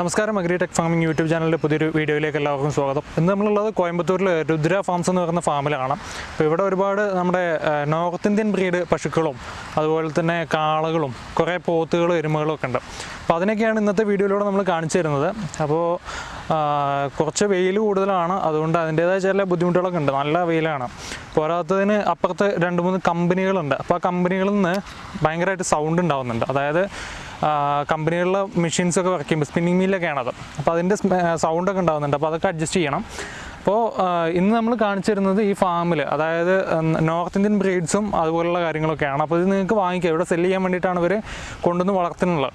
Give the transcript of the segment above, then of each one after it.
നമസ്കാരം. Agri tech farming YouTube ചാനലിന്റെ പുതിയൊരു വീഡിയോയിലേക്ക് എല്ലാവർക്കും സ്വാഗതം. ഇന്ന് നമ്മളുള്ളത് കോയമ്പത്തൂരിൽ രുദ്ര ഫാംസ് എന്ന് പറയുന്ന ഫാമിലാണ് അപ്പോൾ ഇവിടെ ഒരുപാട് നമ്മുടെ നോർത്ത് ഇന്ത്യൻ ബ്രീഡ് പശുക്കളും അതുപോലെ തന്നെ കാളകളും കുറേ പോത്തുകളും എരുമകളും ഒക്കെ ഉണ്ട്. അപ്പോൾ അതിനൊക്കെയാണ് ഇന്നത്തെ വീഡിയോയിലൂടെ നമ്മൾ കാണിച്ചു തരുന്നത്. അപ്പോൾ കുറച്ച് വെയിൽ കൂടുതലാണ്. അതുകൊണ്ട് അതിന്റേതായ ചില ബുദ്ധിമുട്ടുകളൊക്കെ ഉണ്ട്. നല്ല വെയിലാണ്. പോരാത്തതിന് അപ്പുറത്ത് രണ്ട് മൂന്ന് കമ്പനികളുണ്ട് അപ്പോൾ ആ കമ്പനികളിൽ നിന്ന് ഭയങ്കരമായിട്ട് സൗണ്ട് ഉണ്ടാകുന്നുണ്ട് അതായത് കമ്പനികളിലെ മെഷീൻസൊക്കെ വർക്ക് ചെയ്യുമ്പോൾ സ്പിന്നിങ് മില്ലൊക്കെയാണത് അപ്പോൾ അതിന്റെ സൗണ്ടൊക്കെ ഉണ്ടാകുന്നുണ്ട് അപ്പോൾ അതൊക്കെ അഡ്ജസ്റ്റ് ചെയ്യണം. അപ്പോൾ ഇന്ന് നമ്മൾ കാണിച്ചു തരുന്നത് ഈ ഫാമിൽ അതായത് നോർത്ത് ഇന്ത്യൻ ബ്രീഡ്സും അതുപോലുള്ള കാര്യങ്ങളൊക്കെയാണ്. അപ്പോൾ ഇത് നിങ്ങൾക്ക് വാങ്ങിക്കാം. ഇവിടെ സെല്ല് ചെയ്യാൻ വേണ്ടിയിട്ടാണ് ഇവർ കൊണ്ടുവന്ന് വളർത്തുന്നുള്ളത്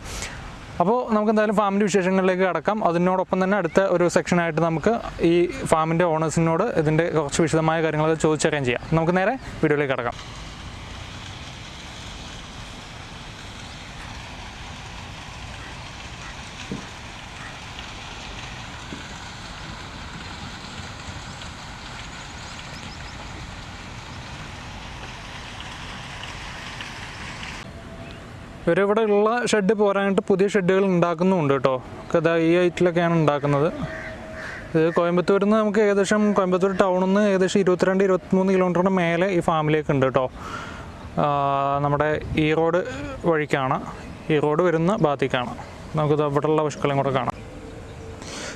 അപ്പോൾ നമുക്ക് എന്തായാലും ഫാമിന്റെ വിശേഷങ്ങളിലേക്ക് കടക്കാം. അതിനോടൊപ്പം തന്നെ അടുത്ത ഒരു സെക്ഷനായിട്ട് നമുക്ക് ഈ ഫാമിന്റെ ഓണേഴ്സിനോട് ഇതിന്റെ കുറച്ച് വിശദമായ കാര്യങ്ങളൊക്കെ ചോദിച്ചറിയാൻ ചെയ്യാം. നമുക്ക് നേരെ വീഡിയോയിലേക്ക് കടക്കാം. ഇവരിവിടെ ഉള്ള ഷെഡ് പോരാനായിട്ട് പുതിയ ഷെഡുകൾ ഉണ്ടാക്കുന്നുണ്ട് കേട്ടോ. കഥ ഈ ഐറ്റിലൊക്കെയാണ് ഉണ്ടാക്കുന്നത്. ഇത് കോയമ്പത്തൂരിൽ നിന്ന് നമുക്ക് ഏകദേശം കോയമ്പത്തൂർ ടൗണിൽ നിന്ന് ഏകദേശം ഇരുപത്തിരണ്ട് ഇരുപത്തിമൂന്ന് കിലോമീറ്ററിന് മേലെ ഈ ഫാമിലേക്ക് ഉണ്ട് കേട്ടോ. നമ്മുടെ ഈ റോഡ് വഴിക്കാണ്. ഈ റോഡ് വരുന്ന ഭാഗത്തേക്കാണ്. നമുക്കിത് ഇവിടെയുള്ള പശുക്കളെയും കൂടെ കാണാം.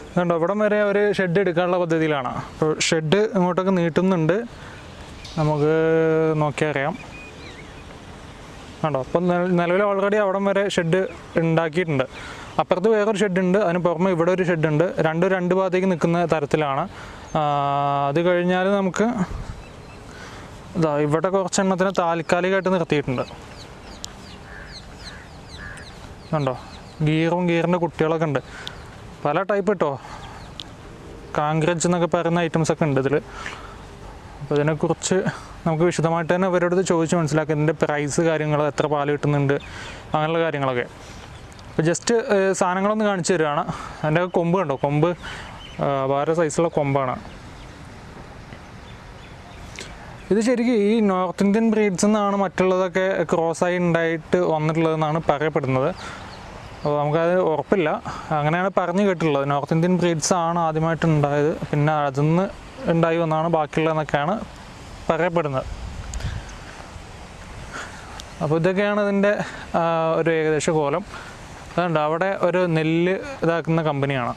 അതുകൊണ്ട് ഇവിടം വരെ അവർ ഷെഡ് എടുക്കാനുള്ള പദ്ധതിയിലാണ്. അപ്പോൾ ഷെഡ് ഇങ്ങോട്ടൊക്കെ നീട്ടുന്നുണ്ട്. നമുക്ക് നോക്കിയാൽ കണ്ടോ? അപ്പം നിലവിൽ ഓൾറെഡി അവിടം വരെ ഷെഡ് ഉണ്ടാക്കിയിട്ടുണ്ട്. അപ്പുറത്ത് വേറൊരു ഷെഡ് ഉണ്ട് അതിന് പുറമെ ഇവിടെ ഒരു ഷെഡ് ഉണ്ട്. രണ്ട് രണ്ട് ഭാഗത്തേക്ക് നിൽക്കുന്ന തരത്തിലാണ്. അത് കഴിഞ്ഞാൽ നമുക്ക് ഇതാ ഇവിടെ കുറച്ചെണ്ണത്തിന് താൽക്കാലികമായിട്ട് നിർത്തിയിട്ടുണ്ട്. കണ്ടോ? ഗീറും ഗീറിന്റെ കുട്ടികളൊക്കെ ഉണ്ട്. പല ടൈപ്പ് കേട്ടോ കാങ്ക്രജ് എന്നൊക്കെ പറയുന്ന ഐറ്റംസ് ഒക്കെ ഉണ്ട് ഇതിൽ അപ്പോൾ ഇതിനെക്കുറിച്ച് നമുക്ക് വിശദമായിട്ട് തന്നെ അവരോട് ചോദിച്ച് മനസ്സിലാക്കുക ഇതിന്റെ പ്രൈസ് കാര്യങ്ങൾ എത്ര പാൽ കിട്ടുന്നുണ്ട് അങ്ങനെയുള്ള കാര്യങ്ങളൊക്കെ. അപ്പോൾ ജസ്റ്റ് സാധനങ്ങളൊന്ന് കാണിച്ചു തരികയാണ് അതിന്റെ കൊമ്പ് കണ്ടോ? കൊമ്പ് വേറെ സൈസുള്ള കൊമ്പാണ്. ഇത് ശരിക്കും ഈ നോർത്ത് ഇന്ത്യൻ ബ്രീഡ്സ് നിന്നാണ് മറ്റുള്ളതൊക്കെ ക്രോസായി ഉണ്ടായിട്ട് വന്നിട്ടുള്ളതെന്നാണ് പറയപ്പെടുന്നത്. അപ്പോൾ നമുക്കത് ഉറപ്പില്ല. അങ്ങനെയാണ് പറഞ്ഞു കേട്ടിട്ടുള്ളത്. നോർത്ത് ഇന്ത്യൻ ബ്രീഡ്സ് ആണ് ആദ്യമായിട്ട് ഉണ്ടായത്. പിന്നെ നിന്ന് ഉണ്ടായി വന്നാണ് ബാക്കിയുള്ളതെന്നൊക്കെയാണ് പറയപ്പെടുന്നത്. അപ്പോൾ ഇതൊക്കെയാണ് ഇതിന്റെ ഒരു ഏകദേശ കോലം. അതുകൊണ്ട് അവിടെ ഒരു നെല്ല് ഇതാക്കുന്ന കമ്പനിയാണ്.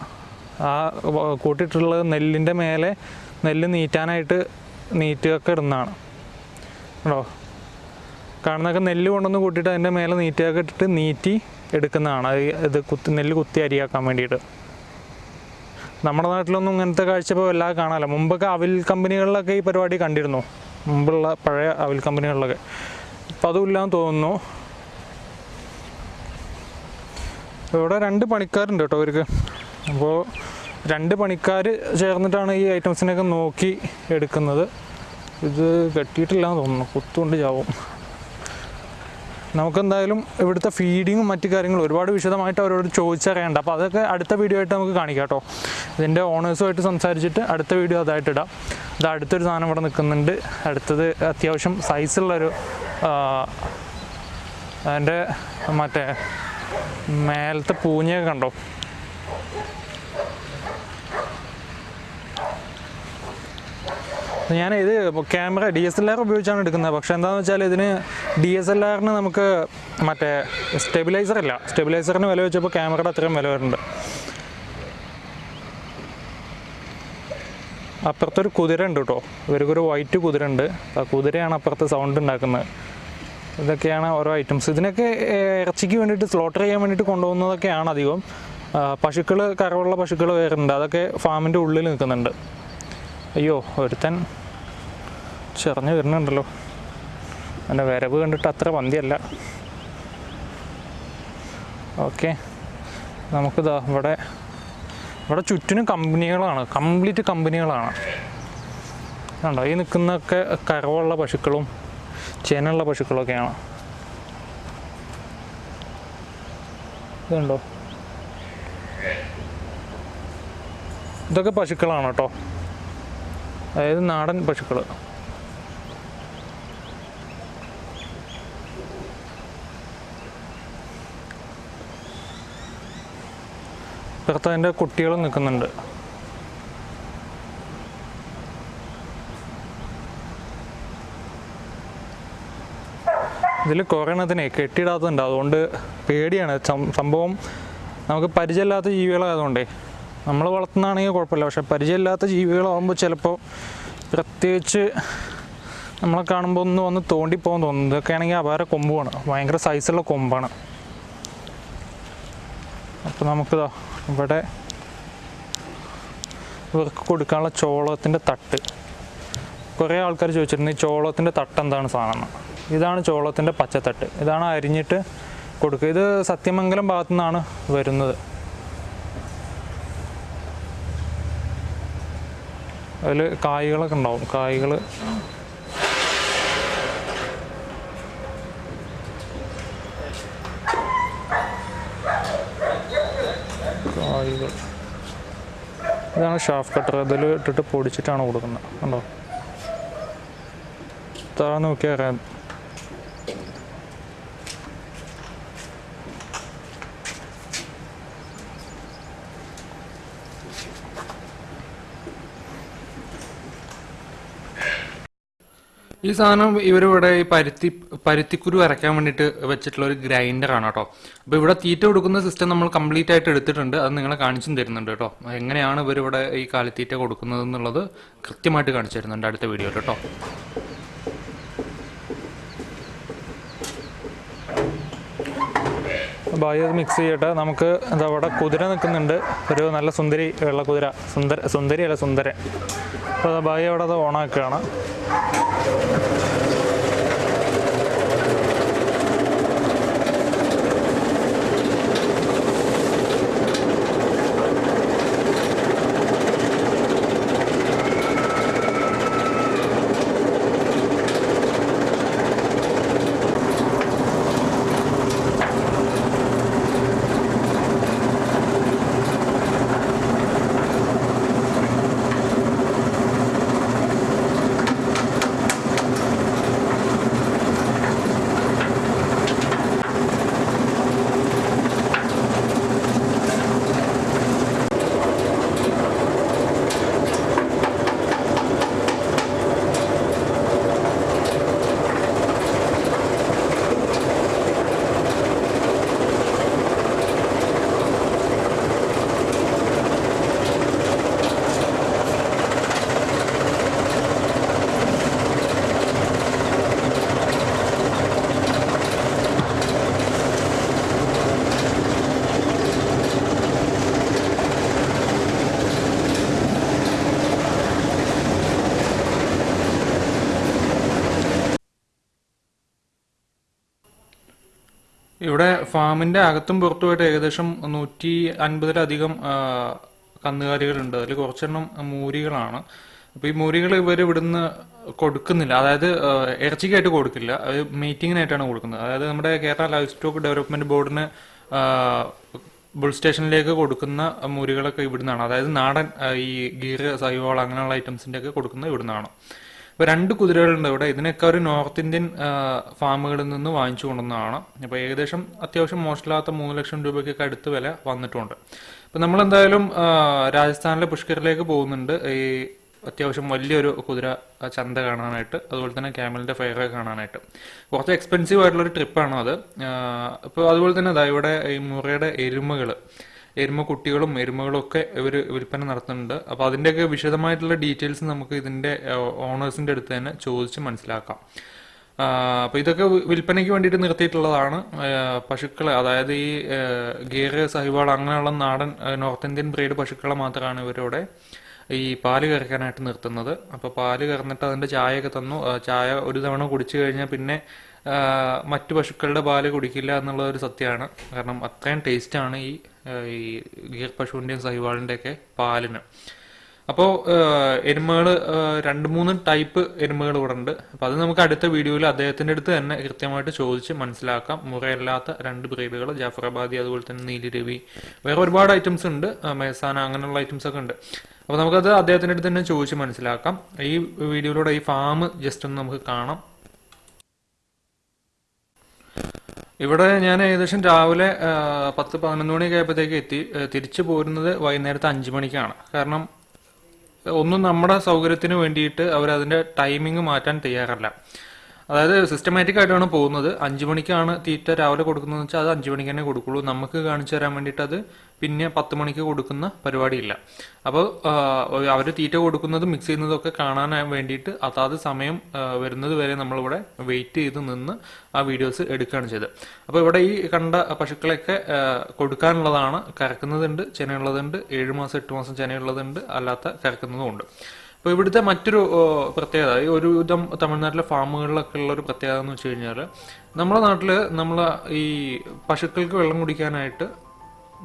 ആ കൂട്ടിയിട്ടുള്ളത് നെല്ലിന്റെ മേലെ നെല്ല് നീറ്റാനായിട്ട് നീറ്റൊക്കെ ഇടുന്നതാണ്. കേട്ടോ കാണുന്നൊക്കെ നെല്ല് കൊണ്ടുവന്ന് കൂട്ടിയിട്ട് അതിന്റെ മേലെ നീറ്റൊക്കെ ഇട്ടിട്ട് നീറ്റി എടുക്കുന്നതാണ്. ഇത് കുത്തി നെല്ല് കുത്തി അരിയാക്കാൻ വേണ്ടിയിട്ട്. നമ്മുടെ നാട്ടിലൊന്നും ഇങ്ങനത്തെ കാഴ്ച ഇപ്പോൾ വല്ലാതെ കാണാമല്ലോ മുമ്പൊക്കെ അവിൽ കമ്പനികളിലൊക്കെ ഈ പരിപാടി കണ്ടിരുന്നു. മുമ്പുള്ള പഴയ അവിൽ കമ്പനികളിലൊക്കെ. ഇപ്പം അതുമില്ലാന്ന് തോന്നുന്നു. ഇവിടെ രണ്ട് പണിക്കാരുണ്ട് കേട്ടോ അവർക്ക് അപ്പോൾ രണ്ട് പണിക്കാർ ചേർന്നിട്ടാണ് ഈ ഐറ്റംസിനൊക്കെ നോക്കി എടുക്കുന്നത്. ഇത് കെട്ടിയിട്ടില്ല എന്ന് തോന്നുന്നു. കുത്തുകൊണ്ട് ചാവും. നമുക്കെന്തായാലും ഇവിടുത്തെ ഫീഡിങ്ങും മറ്റു കാര്യങ്ങളും ഒരുപാട് വിശദമായിട്ട് അവരോട് ചോദിച്ചറിയണ്ട. അപ്പോൾ അതൊക്കെ അടുത്ത വീഡിയോ ആയിട്ട് നമുക്ക് കാണിക്കാം കേട്ടോ. ഇതിന്റെ ഓണേഴ്സുമായിട്ട് സംസാരിച്ചിട്ട് അടുത്ത വീഡിയോ അതായിട്ട് ഇടാം. ഇത് അടുത്തൊരു സാധനം ഇവിടെ നിൽക്കുന്നുണ്ട്. അടുത്തത് അത്യാവശ്യം സൈസുള്ളൊരു അതിന്റെ മറ്റേ മേലത്തെ പൂഞ്ഞയൊക്കെ കണ്ടോ? ഞാൻ ഇത് camera D S L R ഉപയോഗിച്ചാണ് എടുക്കുന്നത്. പക്ഷേ എന്താണെന്ന് വെച്ചാൽ ഇതിന് ഡി എസ് എൽ ആറിന് നമുക്ക് മറ്റേ സ്റ്റെബിലൈസർ ഇല്ല. സ്റ്റെബിലൈസറിന് വില വെച്ചപ്പോൾ ക്യാമറയുടെ അത്രയും വില വരുന്നുണ്ട്. അപ്പുറത്തൊരു കുതിര ഉണ്ട് കേട്ടോ. ഇവർക്കൊരു വൈറ്റ് കുതിര ഉണ്ട്. ആ കുതിരയാണ് അപ്പുറത്ത് സൗണ്ട് ഉണ്ടാക്കുന്നത്. ഇതൊക്കെയാണ് ഓരോ ഐറ്റംസ് ഇതിനൊക്കെ ഇറച്ചിക്ക് വേണ്ടിയിട്ട് സ്ലോട്ടർ ചെയ്യാൻ വേണ്ടിയിട്ട് കൊണ്ടുപോകുന്നതൊക്കെയാണ് അധികം. പശുക്കൾ കറവുള്ള പശുക്കൾ വേറുണ്ട് അതൊക്കെ ഫാമിന്റെ ഉള്ളിൽ നിൽക്കുന്നുണ്ട്. അയ്യോ ഒരുത്തൻ ചെറഞ്ഞു വരുന്നുണ്ടല്ലോ. എന്റെ വരവ് കണ്ടിട്ട് അത്ര പന്തിയല്ല. ഓക്കെ. നമുക്കിതാ ഇവിടെ ഇവിടെ ചുറ്റിനും കമ്പനികളാണ്. കംപ്ലീറ്റ് കമ്പനികളാണ്. കണ്ടോ ഈ നിൽക്കുന്നൊക്കെ കറവുള്ള പശുക്കളും ചേനുള്ള പശുക്കളൊക്കെയാണ്. ഇതുണ്ടോ? ഇതൊക്കെ പശുക്കളാണ് കേട്ടോ. അതായത് നാടൻ പശുക്കൾ അതിന്റെ കുട്ടികൾ നിൽക്കുന്നുണ്ട്. ഇതിൽ കുറയണതിനെ കെട്ടിയിടാത്തതുണ്ട് അതുകൊണ്ട് പേടിയാണ്. സംഭവം നമുക്ക് പരിചയമില്ലാത്ത ജീവികളായതുകൊണ്ടേ. നമ്മൾ വളർത്തുന്നതാണെങ്കിൽ കുഴപ്പമില്ല. പക്ഷെ പരിചയമില്ലാത്ത ജീവികളാകുമ്പോൾ ചിലപ്പോൾ പ്രത്യേകിച്ച് നമ്മളെ കാണുമ്പോൾ ഒന്ന് വന്ന് തോണ്ടിപ്പോകാൻ തോന്നുന്നു ഇതൊക്കെ ആണെങ്കിൽ അപാര കൊമ്പുമാണ് ഭയങ്കര സൈസുള്ള കൊമ്പാണ്. അപ്പോൾ നമുക്കിതാ ഇവിടെ ഇവർക്ക് കൊടുക്കാനുള്ള ചോളത്തിന്റെ തട്ട്. കുറേ ആൾക്കാർ ചോദിച്ചിരുന്നു ഈ ചോളത്തിന്റെ തട്ട് എന്താണ് സാധനം. ഇതാണ് ചോളത്തിന്റെ പച്ചത്തട്ട്. ഇതാണ് അരിഞ്ഞിട്ട് കൊടുക്കുക. ഇത് സത്യമംഗലം ഭാഗത്തു നിന്നാണ് വരുന്നത്. അതിൽ കായ്കളൊക്കെ ഉണ്ടാവും. കായ്കൾ കായ്കൾ. ഇതാണ് ഷാഫ് കട്ടർ അതിൽ ഇട്ടിട്ട് പൊടിച്ചിട്ടാണ് കൊടുക്കുന്നത്. കണ്ടോ? താഴെ നോക്കിയാൽ അറിയാം. ഈ സാധനം ഇവരിവിടെ ഈ പരുത്തി പരുത്തിക്കുരു അരയ്ക്കാൻ വേണ്ടിയിട്ട് വെച്ചിട്ടുള്ള ഒരു ഗ്രൈൻഡറാണ് കേട്ടോ. അപ്പോൾ ഇവിടെ തീറ്റ കൊടുക്കുന്ന സിസ്റ്റം നമ്മൾ കംപ്ലീറ്റ് ആയിട്ട് എടുത്തിട്ടുണ്ട്. അത് നിങ്ങളെ കാണിച്ചും തരുന്നുണ്ട് കേട്ടോ. എങ്ങനെയാണ് ഇവരിവിടെ ഈ കാലിത്തീറ്റ കൊടുക്കുന്നത് എന്നുള്ളത് കൃത്യമായിട്ട് കാണിച്ചു തരുന്നുണ്ട് അടുത്ത വീഡിയോയിൽ കേട്ടോ. ബായി മിക്സ് ചെയ്യട്ടെ. നമുക്ക് എന്താ അവിടെ കുതിര നിൽക്കുന്നുണ്ട്. ഒരു നല്ല സുന്ദരി വെള്ള കുതിര. സുന്ദര സുന്ദരി അല്ല സുന്ദരൻ. അപ്പോൾ അവിടെ അത് ഓണാക്കുകയാണ്. ഇവിടെ ഫാമിന്റെ അകത്തും പുറത്തുമായിട്ട് ഏകദേശം നൂറ്റി അൻപതിലധികം കന്നുകാലികളുണ്ട്. അതിൽ കുറച്ചെണ്ണം മൂരികളാണ്. അപ്പൊ ഈ മൂരികൾ ഇവർ ഇവിടുന്ന് കൊടുക്കുന്നില്ല. അതായത് ഇറച്ചിക്കായിട്ട് കൊടുക്കില്ല. അത് മീറ്റിങ്ങിനായിട്ടാണ് കൊടുക്കുന്നത്. അതായത് നമ്മുടെ കേരള ലൈഫ് സ്റ്റോക്ക് ഡെവലപ്മെന്റ് ബോർഡിന് ബുൾ സ്റ്റേഷനിലേക്ക് കൊടുക്കുന്ന മൂരികളൊക്കെ ഇവിടുന്നാണ്. അതായത് നാടൻ ഈ ഗീർ സൈവോൾ അങ്ങനെയുള്ള ഐറ്റംസിന്റെ ഒക്കെ കൊടുക്കുന്നത് ഇവിടുന്നാണ്. ഇപ്പൊ രണ്ട് കുതിരകളുണ്ട് ഇവിടെ. ഇതിനൊക്കെ ഒരു നോർത്ത് ഇന്ത്യൻ ഫാമുകളിൽ നിന്ന് വാങ്ങിച്ചു കൊണ്ടുവന്നതാണ്. അപ്പോൾ ഏകദേശം അത്യാവശ്യം മോശമില്ലാത്ത മൂന്ന് ലക്ഷം രൂപയ്ക്കൊക്കെ അടുത്ത് വില വന്നിട്ടുണ്ട്. ഇപ്പൊ നമ്മൾ എന്തായാലും രാജസ്ഥാനിലെ പുഷ്കറിലേക്ക് പോകുന്നുണ്ട്. ഈ അത്യാവശ്യം വലിയൊരു കുതിര ചന്ത കാണാനായിട്ട് അതുപോലെ തന്നെ ക്യാമലിന്റെ ഫയർ കാണാനായിട്ട്. കുറച്ച് എക്സ്പെൻസീവ് ആയിട്ടുള്ള ഒരു ട്രിപ്പാണ് അത് ഇപ്പൊ അതുപോലെ തന്നെ ഇവിടെ ഈ മുറയുടെ എരുമകൾ എരുമ കുട്ടികളും എരുമകളും ഒക്കെ ഇവർ വിൽപ്പന നടത്തുന്നുണ്ട്. അപ്പോൾ അതിന്റെയൊക്കെ വിശദമായിട്ടുള്ള ഡീറ്റെയിൽസ് നമുക്ക് ഇതിന്റെ ഓണേഴ്സിന്റെ അടുത്ത് തന്നെ ചോദിച്ച് മനസ്സിലാക്കാം. അപ്പോൾ ഇതൊക്കെ വിൽപ്പനയ്ക്ക് വേണ്ടിയിട്ട് നിർത്തിയിട്ടുള്ളതാണ്. പശുക്കളെ അതായത് ഈ ഗീർ സഹിവാൾ അങ്ങനെയുള്ള നാടൻ നോർത്ത് ഇന്ത്യൻ ബ്രീഡ് പശുക്കളെ മാത്രമാണ് ഇവരിവിടെ ഈ പാൽ കറക്കാനായിട്ട് നിർത്തുന്നത്. അപ്പോൾ പാൽ കറന്നിട്ട് അതിന്റെ ചായയൊക്കെ തന്നു. ചായ ഒരു തവണ കുടിച്ചു കഴിഞ്ഞാൽ പിന്നെ മറ്റു പശുക്കളുടെ പാൽ കുടിക്കില്ല എന്നുള്ള ഒരു സത്യമാണ്. കാരണം അത്രയും ടേസ്റ്റാണ് ഈ ഈ ഗീർ പശുവിന്റെയും സഹിവാളിന്റെയൊക്കെ പാലിന്. അപ്പോൾ എരുമകൾ രണ്ട് മൂന്ന് ടൈപ്പ് എരുമകൾ ഇവിടെ ഉണ്ട് അപ്പോൾ അത് നമുക്ക് അടുത്ത വീഡിയോയിൽ അദ്ദേഹത്തിന്റെ അടുത്ത് തന്നെ കൃത്യമായിട്ട് ചോദിച്ച് മനസ്സിലാക്കാം. മുറയല്ലാത്ത രണ്ട് ബ്രീഡുകൾ ജാഫറാബാദി അതുപോലെ തന്നെ നീലിരവി വേറെ ഒരുപാട് ഐറ്റംസ് ഉണ്ട്. മേസാന അങ്ങനെയുള്ള ഐറ്റംസ് ഒക്കെ ഉണ്ട്. അപ്പോൾ നമുക്കത് അദ്ദേഹത്തിന്റെ അടുത്ത് തന്നെ ചോദിച്ച് മനസ്സിലാക്കാം. ഈ വീഡിയോയിലൂടെ ഈ ഫാം ജസ്റ്റ് ഒന്ന് നമുക്ക് കാണാം. ഇവിടെ ഞാൻ ഏകദേശം രാവിലെ പത്ത് പതിനൊന്ന് മണിയൊക്കെ ആയപ്പോഴത്തേക്ക് എത്തി. തിരിച്ചു പോരുന്നത് വൈകുന്നേരത്തെ അഞ്ച് മണിക്കാണ്. കാരണം ഒന്നും നമ്മുടെ സൗകര്യത്തിന് വേണ്ടിയിട്ട് അതിന്റെ ടൈമിംഗ് മാറ്റാൻ തയ്യാറല്ല. അതായത് സിസ്റ്റമാറ്റിക് ആയിട്ടാണ് പോകുന്നത്. അഞ്ചു മണിക്കാണ് തീറ്റ രാവിലെ കൊടുക്കുന്നതെന്ന് വെച്ചാൽ അത് അഞ്ചു മണിക്ക് തന്നെ കൊടുക്കുള്ളൂ. നമുക്ക് കാണിച്ചു തരാൻ വേണ്ടിയിട്ട് അത് പിന്നെ പത്ത് മണിക്ക് കൊടുക്കുന്ന പരിപാടിയില്ല. അപ്പോൾ അവർ തീറ്റ കൊടുക്കുന്നതും മിക്സ് ചെയ്യുന്നതൊക്കെ കാണാൻ വേണ്ടിയിട്ട് അതാത് സമയം വരുന്നത് വരെ നമ്മളിവിടെ വെയിറ്റ് ചെയ്ത് നിന്ന് ആ വീഡിയോസ് എടുക്കുകയാണ് ചെയ്തത്. അപ്പോൾ ഇവിടെ ഈ കണ്ട പശുക്കളെയൊക്കെ കൊടുക്കാനുള്ളതാണ്. കറക്കുന്നതുണ്ട് ചെനയുള്ളതുണ്ട് ഏഴ് മാസം എട്ട് മാസം ചെനയുള്ളതുണ്ട് അല്ലാത്ത കറക്കുന്നതും ഉണ്ട് അപ്പോൾ ഇവിടുത്തെ മറ്റൊരു പ്രത്യേകത ഈ ഒരു വിധം തമിഴ്നാട്ടിലെ ഫാമുകളിലൊക്കെ ഉള്ള ഒരു പ്രത്യേകത എന്ന് വെച്ച് കഴിഞ്ഞാൽ നമ്മുടെ നാട്ടിൽ നമ്മൾ ഈ പശുക്കൾക്ക് വെള്ളം കുടിക്കാനായിട്ട്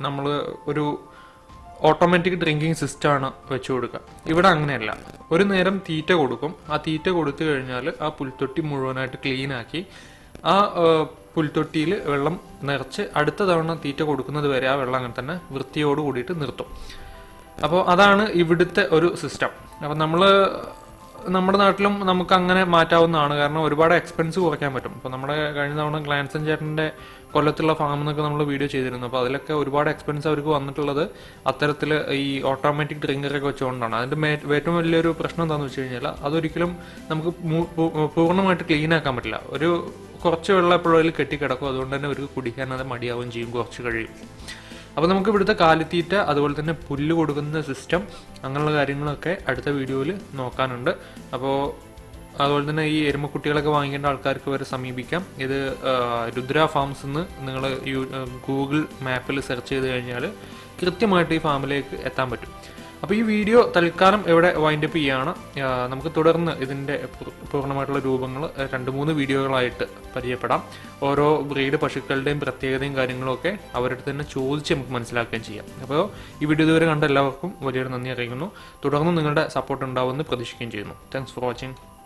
നമ്മൾ ഒരു ഓട്ടോമാറ്റിക് ഡ്രിങ്കിങ് സിസ്റ്റമാണ് വെച്ചു കൊടുക്കുക. ഇവിടെ അങ്ങനെയല്ല. ഒരു നേരം തീറ്റ കൊടുക്കും. ആ തീറ്റ കൊടുത്തു കഴിഞ്ഞാൽ ആ പുൽത്തൊട്ടി മുഴുവനായിട്ട് ക്ലീൻ ആക്കി ആ പുൽത്തൊട്ടിയിൽ വെള്ളം നിറച്ച് അടുത്ത തവണ തീറ്റ കൊടുക്കുന്നത് വരെ ആ വെള്ളം അങ്ങനെ തന്നെ വൃത്തിയോട് കൂടിയിട്ട് നിർത്തും. അപ്പോൾ അതാണ് ഇവിടുത്തെ ഒരു സിസ്റ്റം. അപ്പം നമ്മൾ നമ്മുടെ നാട്ടിലും നമുക്ക് അങ്ങനെ മാറ്റാവുന്നതാണ്. കാരണം ഒരുപാട് എക്സ്പെൻസ് കുറയ്ക്കാൻ പറ്റും. അപ്പോൾ നമ്മുടെ കഴിഞ്ഞ തവണ ഗ്ലാൻസൻ ചേട്ടന്റെ കൊല്ലത്തുള്ള ഫാം എന്നൊക്കെ നമ്മൾ വീഡിയോ ചെയ്തിരുന്നു. അപ്പോൾ അതിലൊക്കെ ഒരുപാട് എക്സ്പെൻസ് അവർക്ക് വന്നിട്ടുള്ളത് അത്തരത്തിൽ ഈ ഓട്ടോമാറ്റിക് ഡ്രിങ്കറൊക്കെ വെച്ചുകൊണ്ടാണ്. അതിന്റെ ഏറ്റവും വലിയൊരു പ്രശ്നം എന്താണെന്ന് വെച്ച് കഴിഞ്ഞാൽ അതൊരിക്കലും നമുക്ക് പൂർണമായിട്ട് ക്ലീൻ ആക്കാൻ പറ്റില്ല. ഒരു കുറച്ച് വെള്ളം എപ്പോഴും അതിൽ കെട്ടിക്കിടക്കും. അതുകൊണ്ട് തന്നെ അവർക്ക് കുടിക്കാൻ അത് മടിയാവുകയും ചെയ്യും. കുറച്ച് കഴിയും. അപ്പോൾ നമുക്ക് ഇവിടുത്തെ കാലിത്തീറ്റ അതുപോലെ തന്നെ പുല്ല് കൊടുക്കുന്ന സിസ്റ്റം അങ്ങനെയുള്ള കാര്യങ്ങളൊക്കെ അടുത്ത വീഡിയോയിൽ നോക്കാനുണ്ട്. അപ്പോൾ അതുപോലെ തന്നെ ഈ എരുമക്കുട്ടികളൊക്കെ വാങ്ങിക്കേണ്ട ആൾക്കാർക്ക് വരെ സമീപിക്കാം. ഇത് രുദ്ര ഫാംസ് എന്ന് നിങ്ങൾ ഗൂഗിൾ മാപ്പിൽ സെർച്ച് ചെയ്ത് കഴിഞ്ഞാൽ കൃത്യമായിട്ട് ഈ ഫാമിലേക്ക് എത്താൻ പറ്റും. അപ്പോൾ ഈ വീഡിയോ തൽക്കാലം ഇവിടെ വൈൻഡപ്പ് ചെയ്യാണ്. ആ, നമുക്ക് തുടർന്ന് ഇതിന്റെ പൂർണമായിട്ടുള്ള രൂപങ്ങൾ രണ്ട് മൂന്ന് വീഡിയോകളായിട്ട് പരിചയപ്പെടാം. ഓരോ ബ്രീഡ് പശുക്കളുടെയും പ്രത്യേകതയും കാര്യങ്ങളും ഒക്കെ അവരുടെ തന്നെ ചോദിച്ച് നമുക്ക് മനസ്സിലാക്കുകയും ചെയ്യാം. അപ്പോൾ ഈ വീഡിയോ ഇതുവരെ കണ്ട എല്ലാവർക്കും വലിയൊരു നന്ദി അറിയിക്കുന്നു. തുടർന്ന് നിങ്ങളുടെ സപ്പോർട്ട് ഉണ്ടാവുമെന്ന് പ്രതീക്ഷിക്കുകയും ചെയ്യുന്നു. Thanks for watching